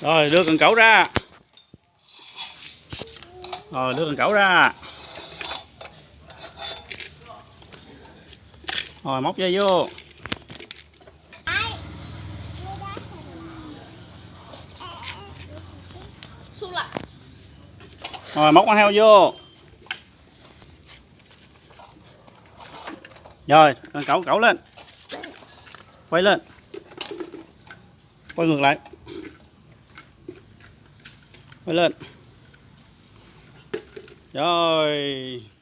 Rồi, đưa cần cẩu ra. Rồi, đưa cần cẩu ra. Rồi, móc dây vô. Rồi, móc con heo vô. Rồi, cần cẩu cẩu lên. Quay lên. Quay ngược lại mới lên. Rồi.